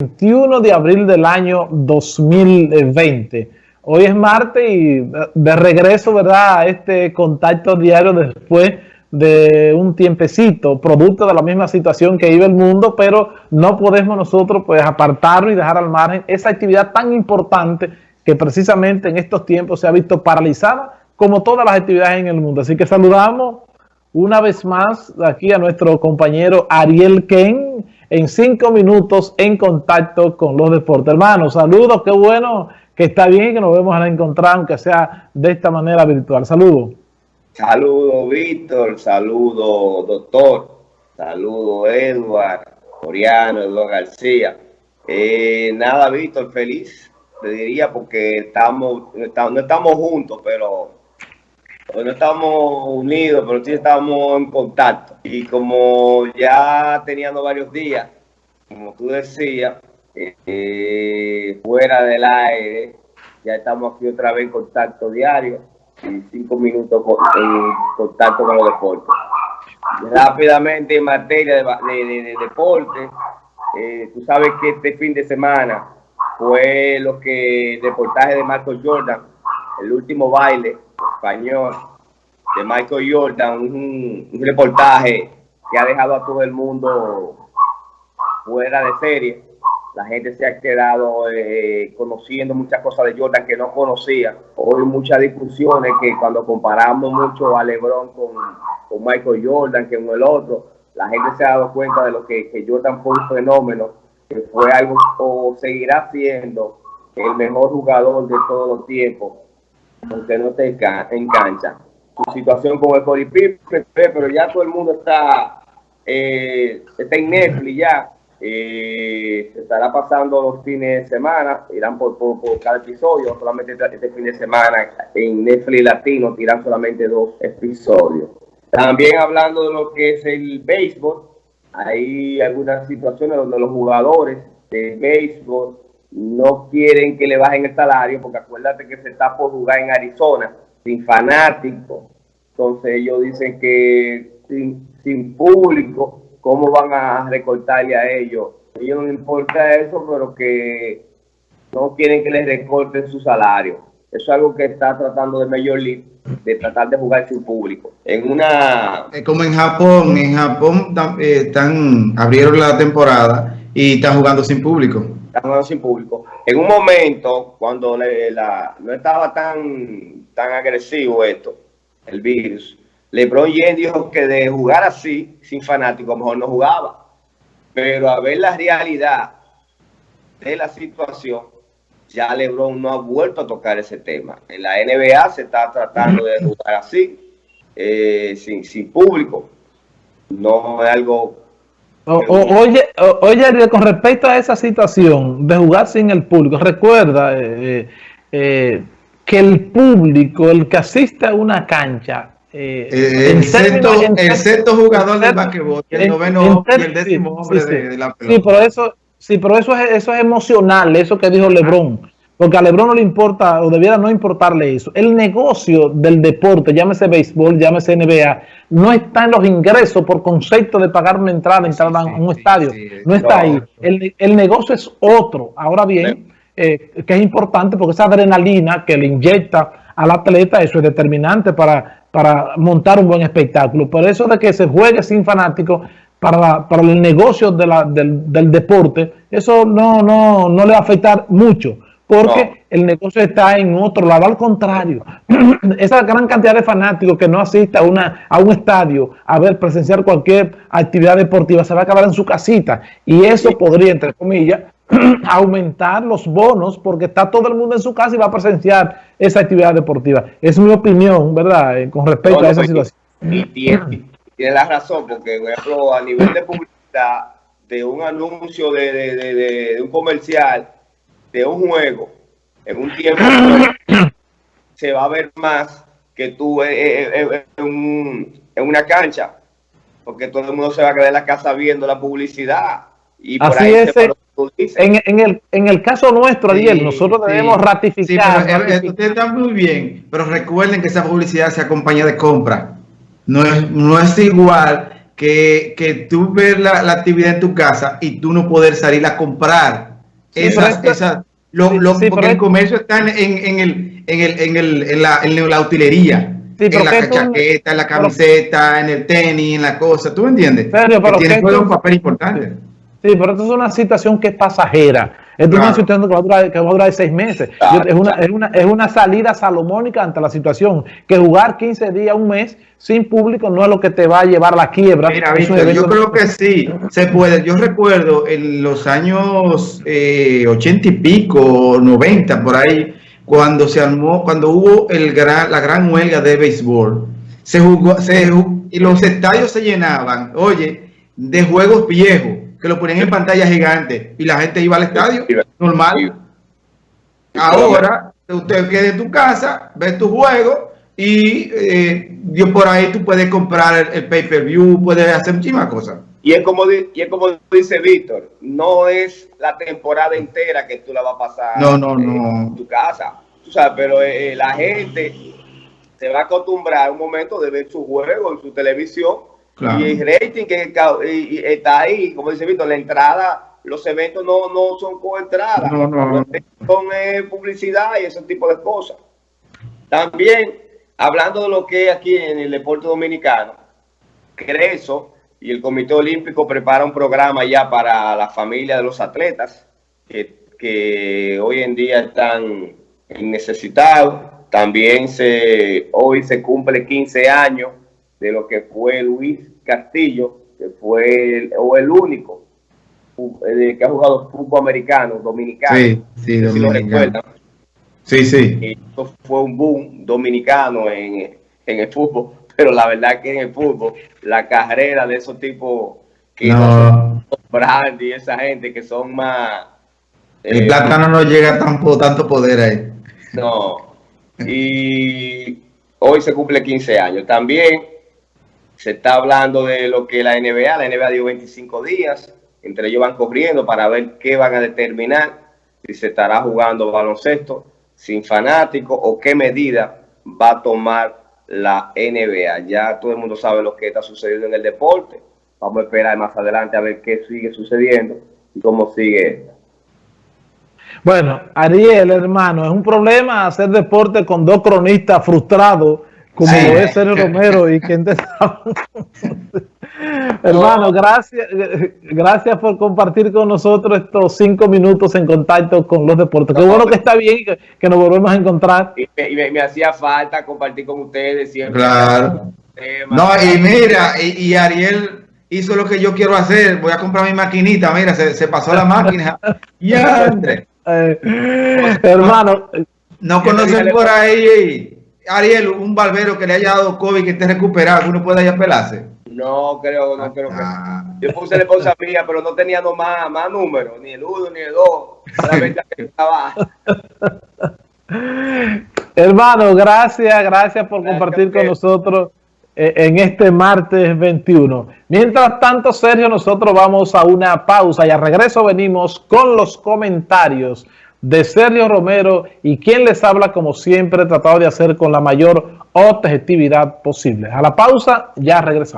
21 de abril del año 2020. Hoy es martes y de regreso, ¿verdad?, a este contacto diario después de un tiempecito, producto de la misma situación que vive el mundo, pero no podemos nosotros pues apartarlo y dejar al margen esa actividad tan importante que precisamente en estos tiempos se ha visto paralizada como todas las actividades en el mundo. Así que saludamos una vez más aquí a nuestro compañero Ariel Ken, en cinco minutos en contacto con los deportes. Hermanos, saludos, qué bueno que está bien que nos vemos a encontrar, aunque sea de esta manera virtual. Saludos. Saludos, Víctor. Saludos, doctor. Saludos, Edward, Oriano, Eduardo García. Eh, nada, Víctor, feliz, te diría, porque estamos, no estamos juntos, pero no estamos unidos, pero sí estamos en contacto. Y como ya teníamos varios días, como tú decías, eh, fuera del aire, ya estamos aquí otra vez en contacto diario y cinco minutos en contacto con los deportes. Rápidamente en materia de, deporte, eh, tú sabes que este fin de semana fue lo que el reportaje de Marco Jordan, el último baile español de Michael Jordan, un, reportaje que ha dejado a todo el mundo fuera de serie. La gente se ha quedado eh, conociendo muchas cosas de Jordan que no conocía. Hoy muchas discusiones que cuando comparamos mucho a LeBron con, con Michael Jordan que con el otro, la gente se ha dado cuenta de lo que, que Jordan fue un fenómeno, que fue algo o seguirá siendo el mejor jugador de todos los tiempos aunque no te en cancha. Su situación con el Cody pero ya todo el mundo está, eh, está en Netflix ya. Eh, se estará pasando los fines de semana, irán por, cada episodio, solamente este fin de semana en Netflix Latino tiran solamente dos episodios. También hablando de lo que es el béisbol, hay algunas situaciones donde los jugadores de béisbol no quieren que le bajen el salario, porque acuérdate que se está por jugar en Arizona, sin fanáticos. Entonces ellos dicen que sin, sin público, ¿cómo van a recortarle a ellos? A ellos no les importa eso, pero que no quieren que les recorten su salario. Eso es algo que está tratando de Major League, de tratar de jugar sin público. En una... Como en Japón, en Japón eh, están, abrieron la temporada y están jugando sin público sin público. En un momento, cuando no estaba tan, tan agresivo esto, el virus, LeBron James dijo que de jugar así, sin fanáticos, mejor no jugaba. Pero a ver la realidad de la situación, ya LeBron no ha vuelto a tocar ese tema. En la NBA se está tratando de jugar así, eh, sin, sin público. No es algo oye, oye, con respecto a esa situación de jugar sin el público, recuerda eh, eh, eh, que el público, el que asiste a una cancha, el, sexto, jugador de basquetbol, el noveno y el décimo hombre de, la pelota. Sí, pero eso, sí, pero eso es, eso es emocional, eso que dijo Lebron. Porque a Lebron no le importa, o debiera no importarle eso. El negocio del deporte, llámese béisbol, llámese NBA, no está en los ingresos por concepto de pagar una entrada, entrar a un estadio. no está ahí. El, negocio es otro. Ahora bien, eh, que es importante porque esa adrenalina que le inyecta al atleta, eso es determinante para, para montar un buen espectáculo. Por eso de que se juegue sin fanáticos, para, para el negocio de la, del, del, deporte, eso no, no, no le va a afectar mucho porque el negocio está en otro lado, al contrario. Esa gran cantidad de fanáticos que no asiste a, una, a un estadio a ver, presenciar cualquier actividad deportiva, se va a acabar en su casita. Y eso podría, entre comillas, aumentar los bonos porque está todo el mundo en su casa y va a presenciar esa actividad deportiva. Es mi opinión, ¿verdad?, eh, con respecto a esa situación. Y tiene, la razón, porque, por ejemplo, a nivel de publicidad, de un anuncio de, de un comercial, de un juego en un tiempo se va a ver más que tú en, una cancha, porque todo el mundo se va a quedar en la casa viendo la publicidad. Y por ahí es. En, en, el, en el caso nuestro, Ariel, nosotros debemos ratificar. Sí, pero, está muy bien, pero recuerden que esa publicidad se acompaña de compra. No es, no es igual que, que tú ver la, la actividad en tu casa y tú no poder salir a comprar Esas, esas, lo, porque el comercio está en, en, el, en, el, en, el, en, la, en la utilería. en la chaqueta, en la camiseta, en el tenis, en la cosa, ¿tú me entiendes? Pero que tiene un papel importante. Sí, pero esto es una situación que es pasajera. Esto es una situación que va, a durar, que va a durar seis meses. es, una, es, una, es una salida salomónica ante la situación. Que jugar 15 días, un mes sin público no es lo que te va a llevar a la quiebra. Mira, yo creo que sí, se puede. Yo recuerdo en los años eh, 80 y pico, 90, por ahí, cuando se armó, cuando hubo el gran, la gran huelga de béisbol, se jugó, se, y los estadios se llenaban, oye, de juegos viejos que lo ponían en pantalla gigante y la gente iba al estadio normal. Ahora, usted queda en tu casa, ves tu juego y eh, por ahí tú puedes comprar el, pay-per-view, puedes hacer muchísimas cosas. Y es como, y es como dice Víctor, no es la temporada entera que tú la vas a pasar no, no, no. en tu casa. Tú sabes, pero eh, la gente se va a acostumbrar a un momento de ver su juego en su televisión y el rating que está ahí, como dice Víctor, la entrada, los eventos no, no son con entrada, no, no, son eh, publicidad y ese tipo de cosas. También, hablando de lo que es aquí en el deporte dominicano, Creso y el Comité Olímpico prepara un programa ya para la familia de los atletas que, que hoy en día están necesitados. También se, hoy se cumple 15 años de lo que fue Luis Castillo, que fue el, o el único eh, que ha jugado fútbol americano, dominicano. Sí, sí, dominicano. Sí, sí. esto fue un boom dominicano en, en, el fútbol, pero la verdad que en el fútbol, la carrera de esos tipos que no. Brandy y esa gente que son más... El plátano no llega tampoco tanto poder ahí. No. Y hoy se cumple 15 años. También se está hablando de lo que la NBA, la NBA dio 25 días, entre ellos van corriendo para ver qué van a determinar, si se estará jugando baloncesto sin fanáticos o qué medida va a tomar la NBA. Ya todo el mundo sabe lo que está sucediendo en el deporte. Vamos a esperar más adelante a ver qué sigue sucediendo y cómo sigue Bueno, Ariel, hermano, es un problema hacer deporte con dos cronistas frustrados como es Sergio Romero y quien te Hermano, gracias, gracias por compartir con nosotros estos cinco minutos en contacto con los deportes. Qué bueno que está bien que, que nos volvemos a encontrar. Y, me, hacía falta compartir con ustedes siempre. Claro. No, y mira, y, Ariel hizo lo que yo quiero hacer. Voy a comprar mi maquinita. Mira, se, pasó la máquina. ya, eh, hermano. No conocen por ahí Ariel, un barbero que le haya dado COVID que esté recuperado, uno puede ir a pelarse. No creo, no creo que. Ah. Yo puse la esposa mía, pero no tenía más, más números, ni el uno ni el dos. que estaba. Hermano, gracias, gracias por compartir con nosotros eh, en este martes 21. Mientras tanto, Sergio, nosotros vamos a una pausa y a regreso venimos con los comentarios de Sergio Romero y quien les habla como siempre tratado de hacer con la mayor objetividad posible. A la pausa, ya regresamos.